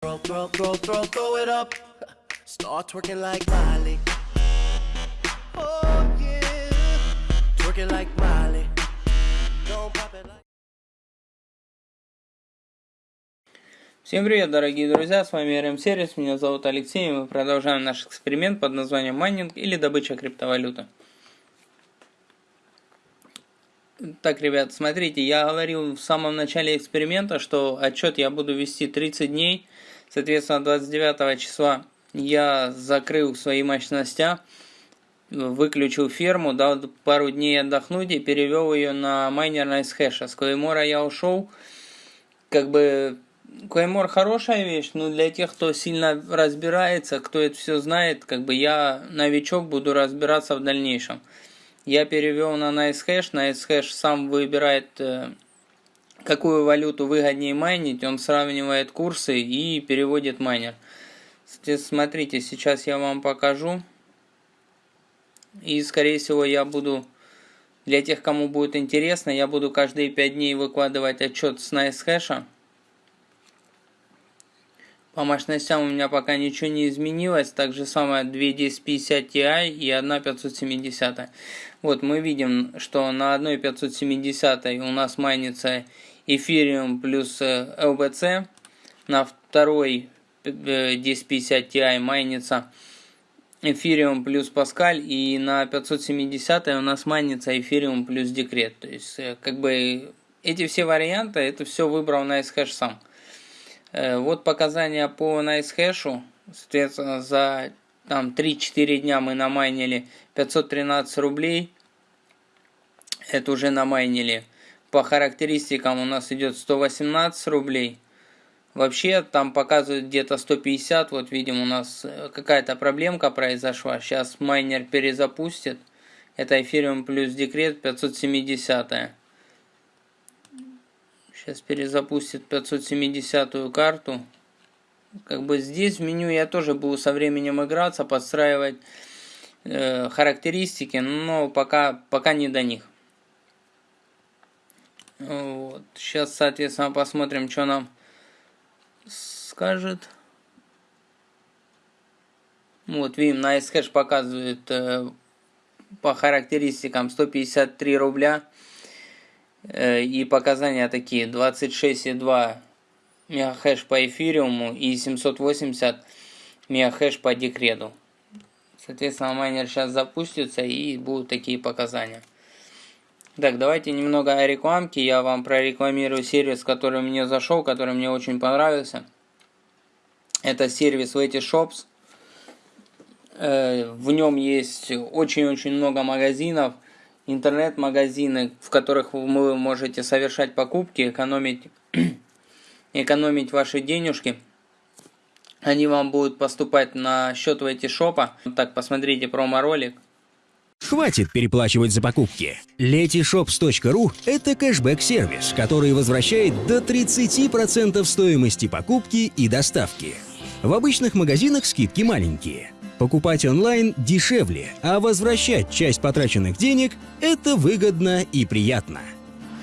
Throw, throw, throw, throw, throw it up. Start twerking like Miley. Oh yeah. Twerking like Miley. Don't pop it like. Всем привет, дорогие друзья, с вами RM Сервис, меня зовут Алексей, и мы продолжаем наш эксперимент под названием майнинг или добыча криптовалюты. Так, ребят, смотрите, я говорил в самом начале эксперимента, что отчет я буду вести 30 дней, соответственно, 29 числа я закрыл свои мощности, выключил ферму, дал пару дней отдохнуть и перевел ее на майнер NiceHash. С Клеймора я ушел, как бы Клеймор хорошая вещь, но для тех, кто сильно разбирается, кто это все знает, как бы я новичок буду разбираться в дальнейшем. Я перевел на NiceHash, NiceHash сам выбирает, э, какую валюту выгоднее майнить, он сравнивает курсы и переводит майнер. Смотрите, сейчас я вам покажу. И, скорее всего, я буду, для тех, кому будет интересно, я буду каждые 5 дней выкладывать отчет с NiceHash. По мощностям у меня пока ничего не изменилось. Так же самое 2 1050 Ti и 1 570. Вот мы видим, что на одной 570 у нас майнится Ethereum плюс LBC. Э, на второй 1050 э, Ti майнится Ethereum плюс Pascal. И на 570 у нас майнится Ethereum плюс Декрет. То есть, э, как бы, эти все варианты, это все выбрал NiceHash сам. Э, вот показания по NiceHash. Соответственно, за там 3-4 дня мы намайнили 513 рублей. Это уже намайнили. По характеристикам у нас идет 118 рублей. Вообще там показывают где-то 150. Вот видим у нас э, какая-то проблемка произошла. Сейчас майнер перезапустит. Это Ethereum плюс декрет 570. Сейчас перезапустит 570 карту. Как бы здесь в меню я тоже буду со временем играться, подстраивать э, характеристики, но пока, пока не до них. Вот. Сейчас, соответственно, посмотрим, что нам скажет. Вот, видим, на SHash показывает э, по характеристикам 153 рубля. Э, и показания такие 26,2 мегахэш по эфириуму и 780 мегахэш по декрету. Соответственно, майнер сейчас запустится и будут такие показания. Так, давайте немного о рекламке. Я вам прорекламирую сервис, который мне зашел, который мне очень понравился. Это сервис Letty Shops. Э, в нем есть очень-очень много магазинов – интернет-магазины, в которых вы можете совершать покупки, экономить, экономить ваши денежки. Они вам будут поступать на счет в эти шопа. Так, посмотрите промо-ролик. Хватит переплачивать за покупки. Letyshops.ru – это кэшбэк-сервис, который возвращает до 30% стоимости покупки и доставки. В обычных магазинах скидки маленькие – Покупать онлайн дешевле, а возвращать часть потраченных денег – это выгодно и приятно.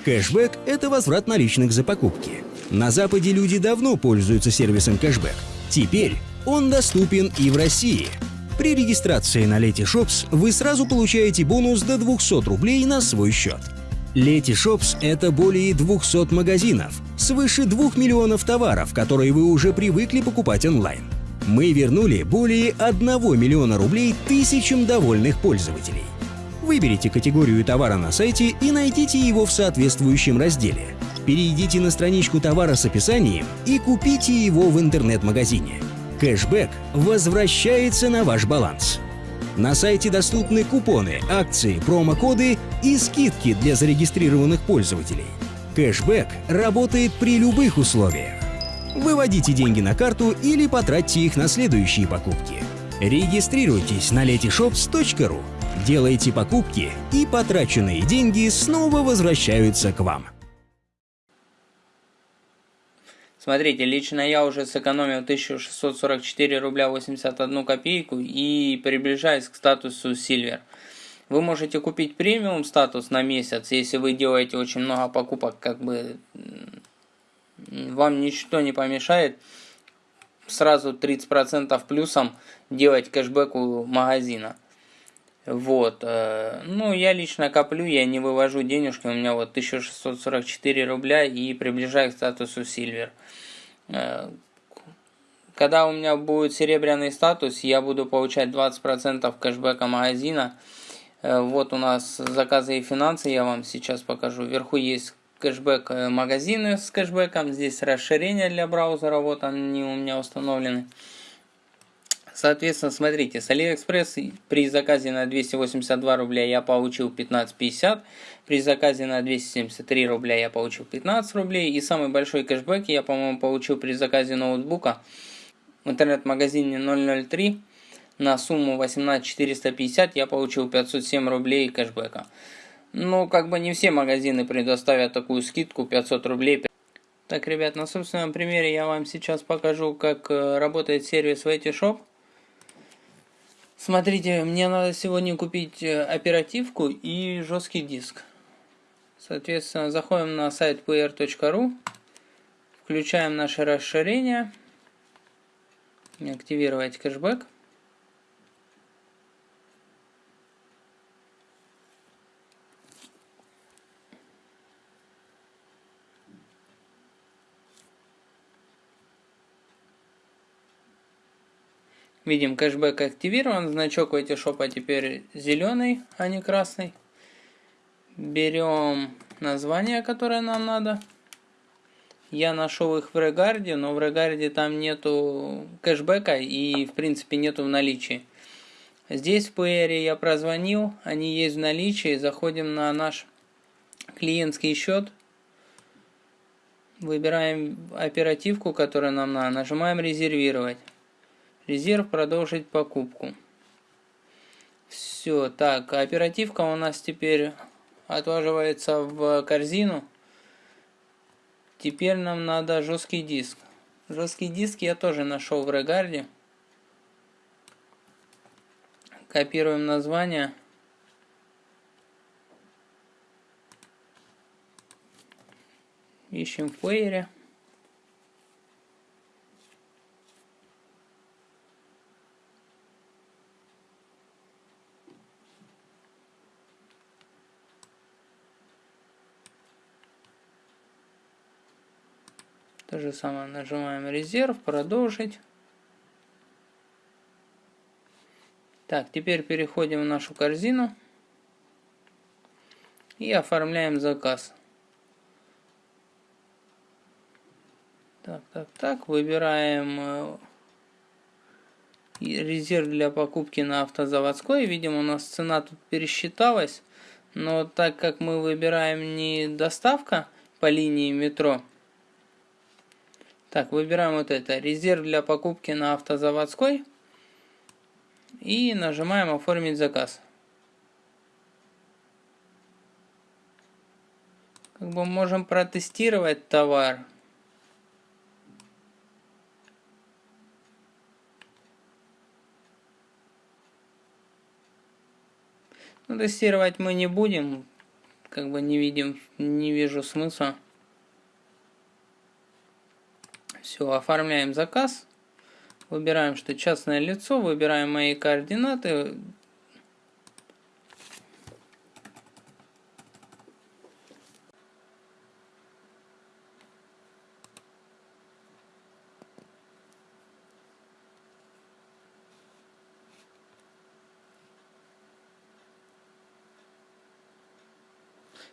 Кэшбэк – это возврат наличных за покупки. На Западе люди давно пользуются сервисом кэшбэк. Теперь он доступен и в России. При регистрации на Letyshops вы сразу получаете бонус до 200 рублей на свой счет. Letyshops – это более 200 магазинов, свыше 2 миллионов товаров, которые вы уже привыкли покупать онлайн мы вернули более 1 миллиона рублей тысячам довольных пользователей. Выберите категорию товара на сайте и найдите его в соответствующем разделе. Перейдите на страничку товара с описанием и купите его в интернет-магазине. Кэшбэк возвращается на ваш баланс. На сайте доступны купоны, акции, промокоды и скидки для зарегистрированных пользователей. Кэшбэк работает при любых условиях. Выводите деньги на карту или потратьте их на следующие покупки. Регистрируйтесь на letyshops.ru, делайте покупки, и потраченные деньги снова возвращаются к вам. Смотрите, лично я уже сэкономил 1644 рубля 81 копейку и приближаюсь к статусу Silver. Вы можете купить премиум статус на месяц, если вы делаете очень много покупок, как бы вам ничто не помешает сразу 30% плюсом делать кэшбэк у магазина. Вот. Э, ну, я лично коплю, я не вывожу денежки. У меня вот 1644 рубля и приближаю к статусу Silver. Э, когда у меня будет серебряный статус, я буду получать 20% кэшбэка магазина. Э, вот у нас заказы и финансы, я вам сейчас покажу. Вверху есть кэшбэк магазины с кэшбэком. Здесь расширение для браузера, вот они у меня установлены. Соответственно, смотрите, с AliExpress при заказе на 282 рубля я получил 15.50, при заказе на 273 рубля я получил 15 рублей, и самый большой кэшбэк я, по-моему, получил при заказе ноутбука в интернет-магазине 003 на сумму 18450 я получил 507 рублей кэшбэка. Ну, как бы не все магазины предоставят такую скидку 500 рублей. Так, ребят, на собственном примере я вам сейчас покажу, как э, работает сервис Shop. Смотрите, мне надо сегодня купить э, оперативку и жесткий диск. Соответственно, заходим на сайт pr.ru, включаем наше расширение, активировать кэшбэк. Видим, кэшбэк активирован, значок у Этишопа теперь зеленый, а не красный. Берем название, которое нам надо. Я нашел их в Регарде, но в Регарде там нету кэшбэка и в принципе нету в наличии. Здесь в PR я прозвонил, они есть в наличии. Заходим на наш клиентский счет. Выбираем оперативку, которая нам надо. Нажимаем резервировать. Резерв продолжить покупку. Все, так, оперативка у нас теперь отваживается в корзину. Теперь нам надо жесткий диск. Жесткий диск я тоже нашел в Регарде. Копируем название. Ищем в плеере. То же самое нажимаем резерв, продолжить. Так, теперь переходим в нашу корзину и оформляем заказ. Так, так, так, выбираем э, резерв для покупки на автозаводской. Видим, у нас цена тут пересчиталась, но так как мы выбираем не доставка по линии метро, так, выбираем вот это. Резерв для покупки на автозаводской. И нажимаем оформить заказ. Как бы можем протестировать товар. Но тестировать мы не будем. Как бы не видим, не вижу смысла. Все, оформляем заказ. Выбираем, что частное лицо, выбираем мои координаты.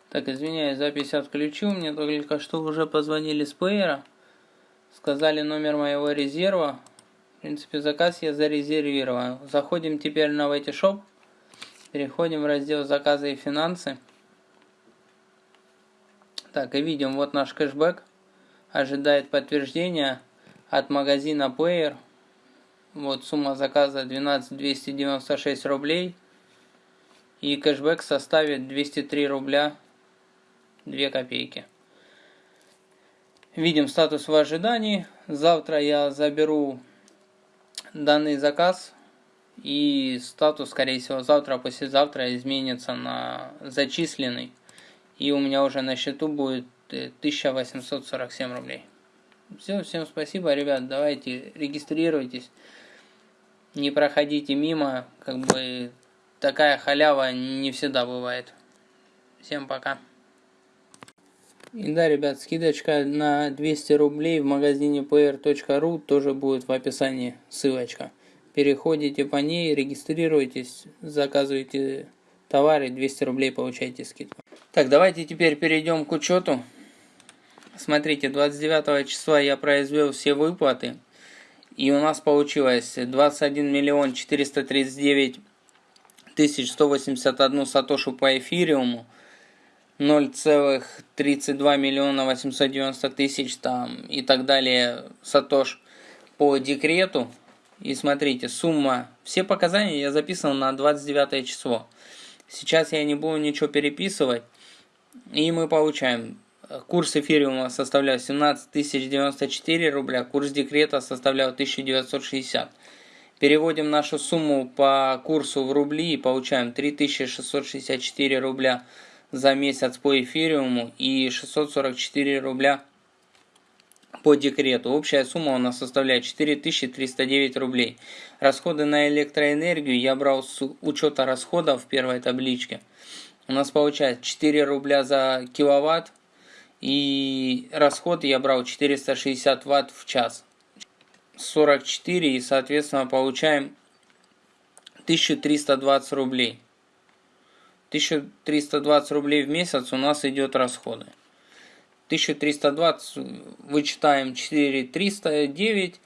Так, извиняюсь, запись отключил. Мне только что уже позвонили с плеера. Сказали номер моего резерва. В принципе, заказ я зарезервировал. Заходим теперь на Shop. Переходим в раздел заказы и финансы. Так, и видим, вот наш кэшбэк. Ожидает подтверждения от магазина Player. Вот сумма заказа 12 296 рублей. И кэшбэк составит 203 рубля 2 копейки. Видим статус в ожидании. Завтра я заберу данный заказ. И статус, скорее всего, завтра, послезавтра изменится на зачисленный. И у меня уже на счету будет 1847 рублей. Все, всем спасибо, ребят. Давайте регистрируйтесь. Не проходите мимо. Как бы такая халява не всегда бывает. Всем пока. И да, ребят, скидочка на 200 рублей в магазине pr.ru тоже будет в описании ссылочка. Переходите по ней, регистрируйтесь, заказывайте товары, 200 рублей получаете скидку. Так, давайте теперь перейдем к учету. Смотрите, 29 числа я произвел все выплаты. И у нас получилось 21 миллион 439 тысяч 181 сатошу по эфириуму. 0,32 миллиона 890 тысяч там и так далее сатош по декрету. И смотрите, сумма, все показания я записал на 29 число. Сейчас я не буду ничего переписывать. И мы получаем, курс эфириума составлял 17 094 рубля, курс декрета составлял 1960. Переводим нашу сумму по курсу в рубли и получаем 3664 рубля за месяц по эфириуму и 644 рубля по декрету. Общая сумма у нас составляет 4309 рублей. Расходы на электроэнергию я брал с учета расходов в первой табличке. У нас получается 4 рубля за киловатт и расход я брал 460 ватт в час. 44 и соответственно получаем 1320 рублей. 1320 рублей в месяц у нас идет расходы. 1320 вычитаем 4309.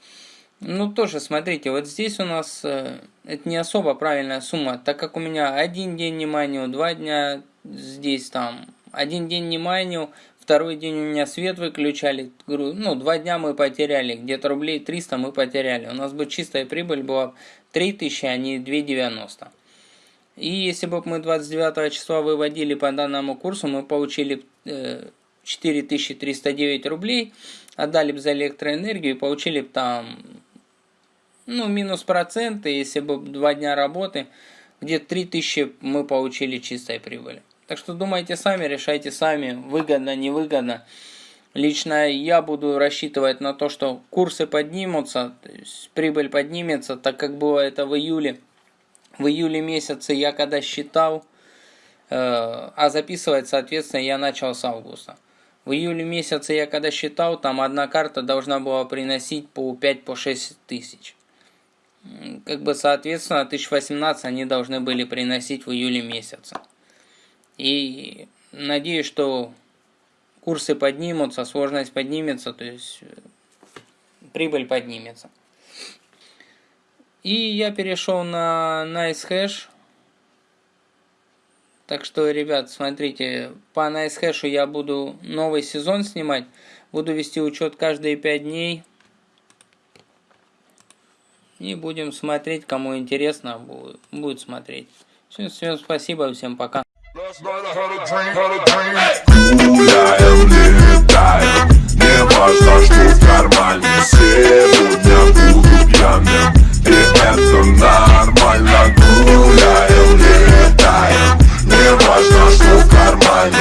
Ну тоже смотрите, вот здесь у нас э, это не особо правильная сумма, так как у меня один день не майнил, два дня здесь там, один день не майнил, второй день у меня свет выключали, ну два дня мы потеряли, где-то рублей 300 мы потеряли. У нас бы чистая прибыль была 3000, а не 290. И если бы мы 29 числа выводили по данному курсу, мы получили 4309 э, рублей, отдали бы за электроэнергию и получили бы там, ну, минус проценты, если бы два дня работы, где-то 3000 мы получили чистой прибыли. Так что думайте сами, решайте сами, выгодно, невыгодно. Лично я буду рассчитывать на то, что курсы поднимутся, то есть прибыль поднимется, так как было это в июле в июле месяце я когда считал, э, а записывать, соответственно, я начал с августа. В июле месяце я когда считал, там одна карта должна была приносить по 5-6 по тысяч. Как бы, соответственно, 1018 они должны были приносить в июле месяце. И надеюсь, что курсы поднимутся, сложность поднимется, то есть э, прибыль поднимется. И я перешел на NiceHash. Так что, ребят, смотрите, по NiceHash я буду новый сезон снимать. Буду вести учет каждые 5 дней. И будем смотреть, кому интересно, будет смотреть. Все, всем спасибо, всем пока. Не важно, что в кармане сегодня буду пьяным сердцу нормально гуляем, летаем. Не важно, что в кармане